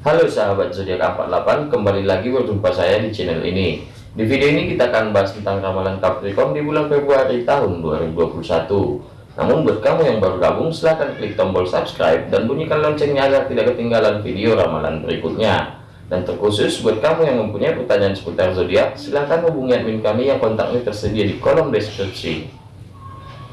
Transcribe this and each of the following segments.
Halo sahabat zodiak 48, kembali lagi berjumpa saya di channel ini. Di video ini kita akan bahas tentang ramalan Capricorn di bulan Februari tahun 2021. Namun buat kamu yang baru gabung, silahkan klik tombol subscribe dan bunyikan loncengnya agar tidak ketinggalan video ramalan berikutnya. Dan terkhusus buat kamu yang mempunyai pertanyaan seputar zodiak, silahkan hubungi admin kami yang kontaknya tersedia di kolom deskripsi.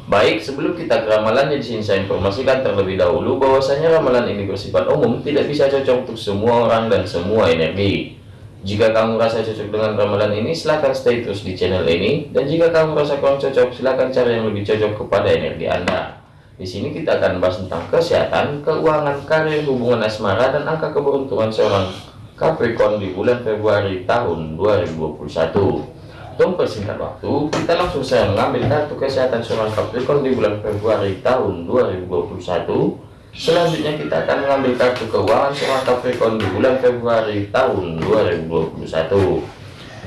Baik, sebelum kita ke ramalannya di sini saya informasikan terlebih dahulu bahwasanya ramalan ini bersifat umum, tidak bisa cocok untuk semua orang dan semua energi. Jika kamu rasa cocok dengan ramalan ini, silahkan stay terus di channel ini. Dan jika kamu rasa kurang cocok, silahkan cari yang lebih cocok kepada energi Anda. Di sini kita akan bahas tentang kesehatan, keuangan, karir, hubungan asmara, dan angka keberuntungan seorang Capricorn di bulan Februari tahun 2021. Untuk persingkat waktu, kita langsung saya mengambil kartu kesehatan seorang Capricorn di bulan Februari tahun 2021. Selanjutnya kita akan mengambil kartu keuangan seorang Capricorn di bulan Februari tahun 2021.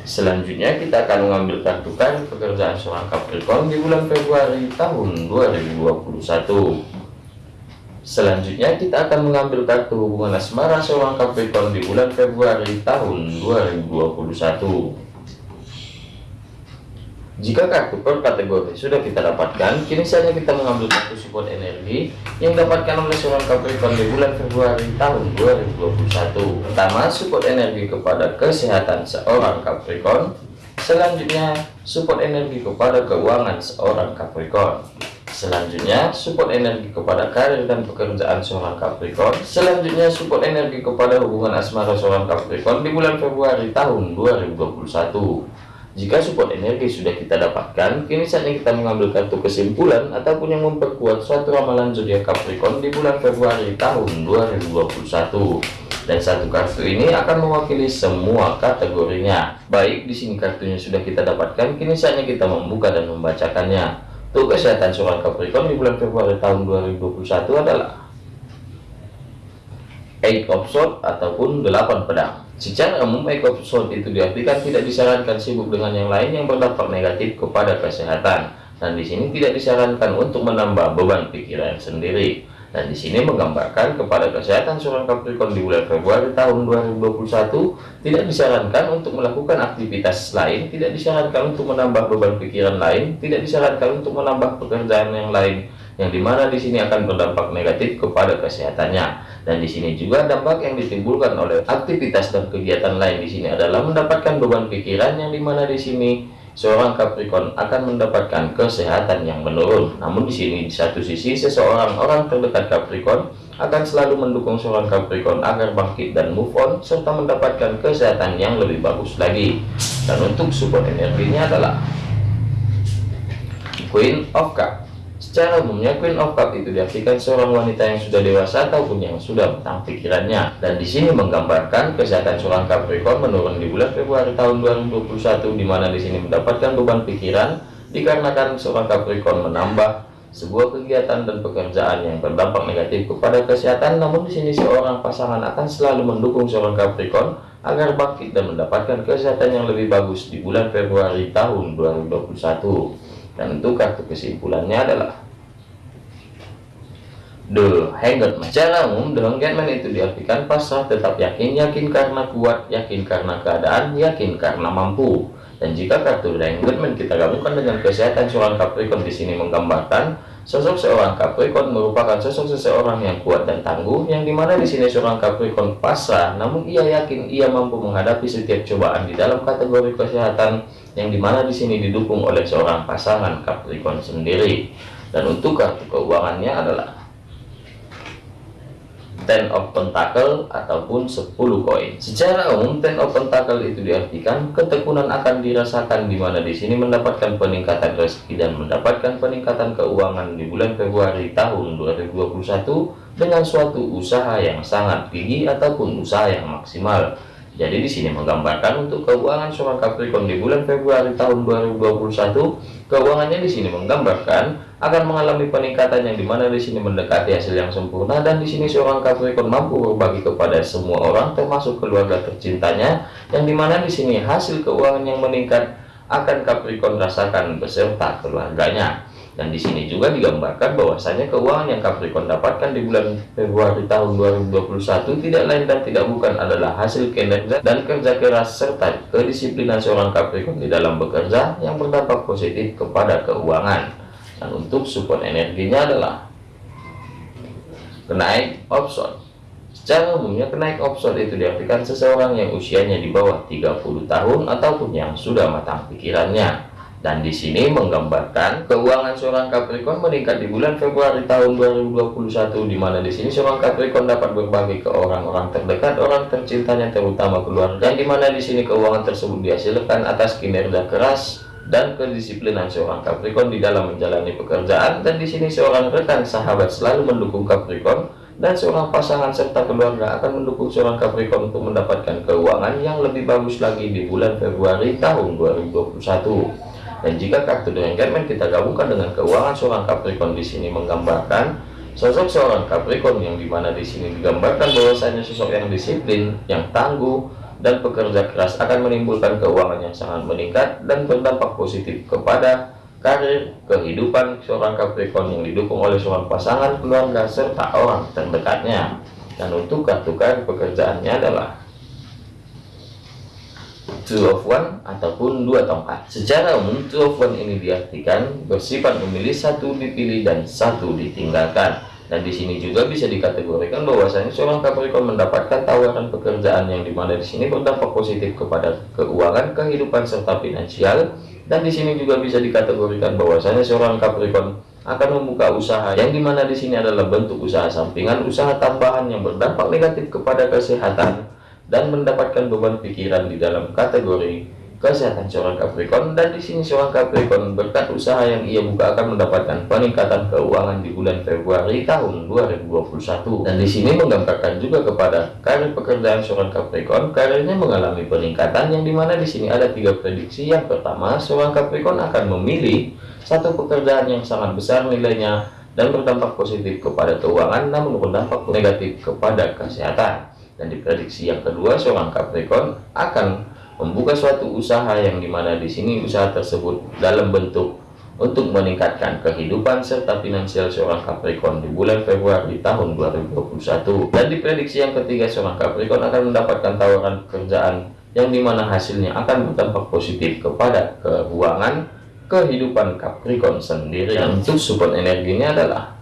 Selanjutnya kita akan mengambil kartu karir pekerjaan seorang Capricorn di bulan Februari tahun 2021. Selanjutnya kita akan mengambil kartu hubungan asmara seorang Capricorn di bulan Februari tahun 2021. Jika kartu per kategori sudah kita dapatkan, kini saatnya kita mengambil kartu support energi yang dapatkan oleh seorang Capricorn di bulan Februari tahun 2021. Pertama, support energi kepada kesehatan seorang Capricorn. Selanjutnya, support energi kepada keuangan seorang Capricorn. Selanjutnya, support energi kepada karir dan pekerjaan seorang Capricorn. Selanjutnya, support energi kepada hubungan asmara seorang Capricorn di bulan Februari tahun 2021. Jika support energi sudah kita dapatkan, kini saatnya kita mengambil kartu kesimpulan ataupun yang memperkuat suatu ramalan zodiak Capricorn di bulan Februari tahun 2021. Dan satu kartu ini akan mewakili semua kategorinya. Baik, di sini kartunya sudah kita dapatkan, kini saatnya kita membuka dan membacakannya. Untuk kesehatan seorang Capricorn di bulan Februari tahun 2021 adalah Eight of Swords ataupun 8 pedang. Secara umum episode itu diartikan tidak disarankan sibuk dengan yang lain yang berdampak negatif kepada kesehatan. Dan di sini tidak disarankan untuk menambah beban pikiran sendiri. Dan di sini menggambarkan kepada kesehatan seorang Capricorn di bulan Februari tahun 2021 tidak disarankan untuk melakukan aktivitas lain, tidak disarankan untuk menambah beban pikiran lain, tidak disarankan untuk menambah pekerjaan yang lain yang di mana di sini akan berdampak negatif kepada kesehatannya. Dan di sini juga dampak yang ditimbulkan oleh aktivitas dan kegiatan lain di sini adalah mendapatkan beban pikiran yang di mana di sini seorang Capricorn akan mendapatkan kesehatan yang menurun. Namun di sini di satu sisi seseorang orang terdekat Capricorn akan selalu mendukung seorang Capricorn agar bangkit dan move on serta mendapatkan kesehatan yang lebih bagus lagi. Dan untuk support energinya adalah Queen of Cup Secara umumnya Queen of Cup itu diartikan seorang wanita yang sudah dewasa ataupun yang sudah matang pikirannya. Dan di sini menggambarkan kesehatan seorang Capricorn menurun di bulan Februari tahun 2021 di mana di sini mendapatkan beban pikiran dikarenakan seorang Capricorn menambah sebuah kegiatan dan pekerjaan yang berdampak negatif kepada kesehatan namun di sini seorang pasangan akan selalu mendukung seorang Capricorn agar bangkit dan mendapatkan kesehatan yang lebih bagus di bulan Februari tahun 2021 dan untuk kartu kesimpulannya adalah The Hangman. Secara umum, The Hangman itu diartikan pasrah tetap yakin, yakin karena kuat, yakin karena keadaan, yakin karena mampu. Dan jika kartu The Hangman kita gabungkan dengan kesehatan seorang Capricorn di sini menggambarkan sosok seorang Capricorn merupakan sosok seseorang yang kuat dan tangguh, yang di mana di sini seorang Capricorn pasrah, namun ia yakin ia mampu menghadapi setiap cobaan di dalam kategori kesehatan yang di mana di sini didukung oleh seorang pasangan Capricorn sendiri dan untuk kartu keuangannya adalah Ten of Pentacle ataupun 10 koin. Secara umum Ten of Pentacle itu diartikan ketekunan akan dirasakan di mana di sini mendapatkan peningkatan rezeki dan mendapatkan peningkatan keuangan di bulan Februari tahun 2021 dengan suatu usaha yang sangat gigi ataupun usaha yang maksimal jadi di sini menggambarkan untuk keuangan seorang Capricorn di bulan Februari tahun 2021, keuangannya di sini menggambarkan akan mengalami peningkatan yang di mana di sini mendekati hasil yang sempurna dan di sini seorang Capricorn mampu berbagi kepada semua orang termasuk keluarga tercintanya yang di mana di sini hasil keuangan yang meningkat akan Capricorn rasakan beserta keluarganya. Dan di sini juga digambarkan bahwasanya keuangan yang Capricorn dapatkan di bulan Februari tahun 2021 tidak lain dan tidak bukan adalah hasil kinerja dan kerja keras serta kedisiplinan seorang Capricorn di dalam bekerja yang berdampak positif kepada keuangan. Dan untuk support energinya adalah kenaik option. Secara umumnya kenaik option itu diartikan seseorang yang usianya di bawah 30 tahun ataupun yang sudah matang pikirannya dan di sini menggambarkan keuangan seorang Capricorn meningkat di bulan Februari tahun 2021 di mana di sini seorang Capricorn dapat berbagi ke orang-orang terdekat, orang tercintanya terutama keluarga yang di mana di sini keuangan tersebut dihasilkan atas kinerja keras dan kedisiplinan seorang Capricorn di dalam menjalani pekerjaan. Dan di sini seorang rekan sahabat selalu mendukung Capricorn dan seorang pasangan serta keluarga akan mendukung seorang Capricorn untuk mendapatkan keuangan yang lebih bagus lagi di bulan Februari tahun 2021 dan jika kartu dengan Enchantment kita gabungkan dengan keuangan seorang Capricorn di sini menggambarkan sosok seorang Capricorn yang di mana di sini digambarkan bahwasanya sosok yang disiplin, yang tangguh, dan pekerja keras akan menimbulkan keuangan yang sangat meningkat dan berdampak positif kepada karir, kehidupan seorang Capricorn yang didukung oleh seorang pasangan, keluarga, serta orang terdekatnya. Dan untuk kartu karir pekerjaannya adalah two of one ataupun dua tongkat. Secara umum two of one ini diartikan bersifat memilih satu dipilih dan satu ditinggalkan. Dan di sini juga bisa dikategorikan bahwasanya seorang Capricorn mendapatkan tawaran pekerjaan yang di mana di sini berdampak positif kepada keuangan, kehidupan serta finansial. Dan di sini juga bisa dikategorikan bahwasanya seorang Capricorn akan membuka usaha yang di mana di sini adalah bentuk usaha sampingan, usaha tambahan yang berdampak negatif kepada kesehatan dan mendapatkan beban pikiran di dalam kategori kesehatan seorang Capricorn. Dan di sini seorang Capricorn berkat usaha yang ia buka akan mendapatkan peningkatan keuangan di bulan Februari tahun 2021 dan di sini menggambarkan juga kepada karir pekerjaan seorang Capricorn karirnya mengalami peningkatan yang di mana di sini ada tiga prediksi. Yang pertama seorang Capricorn akan memilih satu pekerjaan yang sangat besar nilainya dan berdampak positif kepada keuangan namun berdampak negatif kepada kesehatan dan diprediksi yang kedua seorang Capricorn akan membuka suatu usaha yang di mana di sini usaha tersebut dalam bentuk untuk meningkatkan kehidupan serta finansial seorang Capricorn di bulan Februari tahun 2021 dan diprediksi yang ketiga seorang Capricorn akan mendapatkan tawaran pekerjaan yang di mana hasilnya akan berdampak positif kepada keuangan kehidupan Capricorn sendiri. Dan untuk support energinya adalah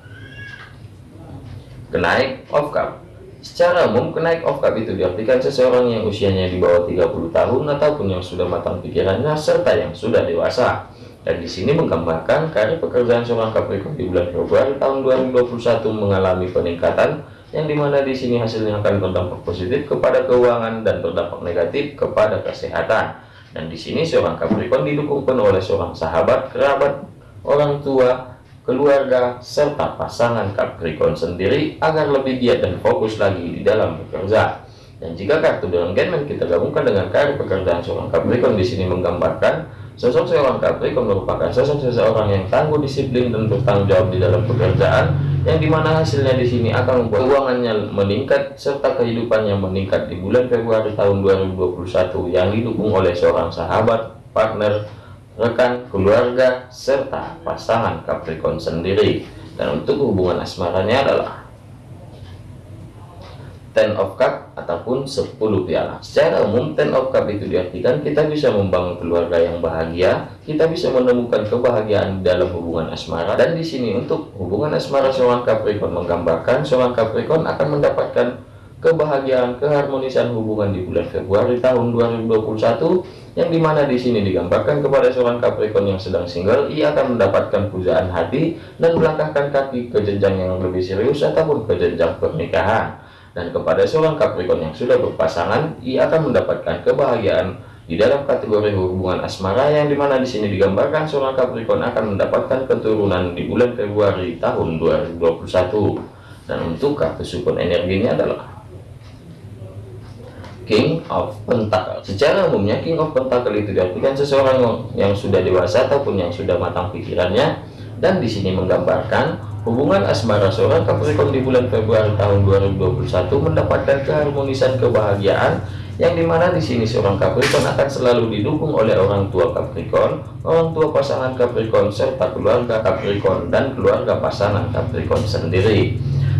kenaik of cup Secara umum, kenaik of cup itu diartikan seseorang yang usianya di bawah 30 tahun ataupun yang sudah matang pikirannya serta yang sudah dewasa. Dan di sini menggambarkan karir pekerjaan seorang Capricorn di bulan Februari tahun 2021 mengalami peningkatan yang di mana di sini hasilnya akan berdampak positif kepada keuangan dan berdampak negatif kepada kesehatan. Dan di sini seorang Capricorn didukung penuh oleh seorang sahabat, kerabat, orang tua, keluarga, serta pasangan Capricorn sendiri agar lebih giat dan fokus lagi di dalam bekerja. Dan jika kartu dengan Genman kita gabungkan dengan karir pekerjaan seorang Capricorn di sini menggambarkan sosok seorang Capricorn merupakan sosok seseorang yang tangguh, disiplin dan bertanggung jawab di dalam pekerjaan yang di mana hasilnya di sini akan membuat keuangannya meningkat serta kehidupannya meningkat di bulan Februari tahun 2021 yang didukung oleh seorang sahabat, partner, rekan, keluarga, serta pasangan Capricorn sendiri. Dan untuk hubungan asmaranya adalah Ten of Cup ataupun 10 piala. Secara umum Ten of Cup itu diartikan kita bisa membangun keluarga yang bahagia, kita bisa menemukan kebahagiaan dalam hubungan asmara. Dan di sini untuk hubungan asmara seorang Capricorn menggambarkan seorang Capricorn akan mendapatkan kebahagiaan, keharmonisan hubungan di bulan Februari tahun 2021 yang di mana di sini digambarkan kepada seorang Capricorn yang sedang single ia akan mendapatkan pujaan hati dan melangkahkan kaki ke jenjang yang lebih serius ataupun ke jenjang pernikahan. Dan kepada seorang Capricorn yang sudah berpasangan ia akan mendapatkan kebahagiaan di dalam kategori hubungan asmara yang di mana di sini digambarkan seorang Capricorn akan mendapatkan keturunan di bulan Februari tahun 2021 dan untuk kartu support energinya adalah King of Pentacle. Secara umumnya King of Pentacle itu diartikan seseorang yang, yang sudah dewasa ataupun yang sudah matang pikirannya dan di sini menggambarkan hubungan asmara seorang Capricorn di bulan Februari tahun 2021 mendapatkan keharmonisan kebahagiaan yang di mana di sini seorang Capricorn akan selalu didukung oleh orang tua Capricorn, orang tua pasangan Capricorn serta keluarga Capricorn dan keluarga pasangan Capricorn sendiri.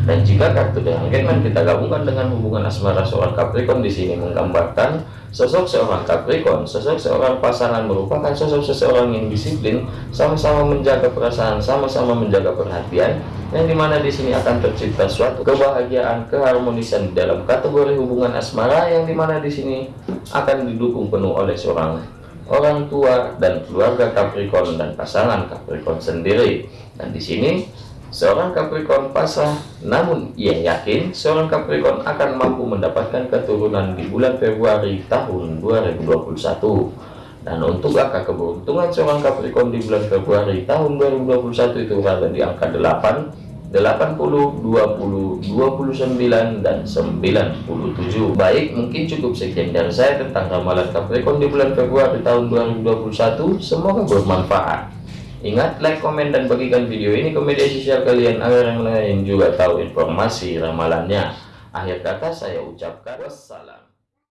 Dan jika kartu The Hangman kita gabungkan dengan hubungan asmara seorang Capricorn di sini menggambarkan sosok seorang Capricorn, sosok seorang pasangan merupakan sosok seseorang yang disiplin, sama-sama menjaga perasaan, sama-sama menjaga perhatian, yang di mana di sini akan tercipta suatu kebahagiaan, keharmonisan dalam kategori hubungan asmara, yang di mana di sini akan didukung penuh oleh seorang orang tua dan keluarga Capricorn dan pasangan Capricorn sendiri. Dan di sini Seorang Capricorn pasrah, namun ia yakin seorang Capricorn akan mampu mendapatkan keturunan di bulan Februari tahun 2021. Dan untuk angka keberuntungan seorang Capricorn di bulan Februari tahun 2021 itu berada di angka 8, 80, 20, 29, dan 97. Baik, mungkin cukup sekian dari saya tentang ramalan Capricorn di bulan Februari tahun 2021. Semoga bermanfaat. Ingat, like, komen, dan bagikan video ini ke media sosial kalian agar yang lain juga tahu informasi ramalannya. Akhir kata saya ucapkan wassalam.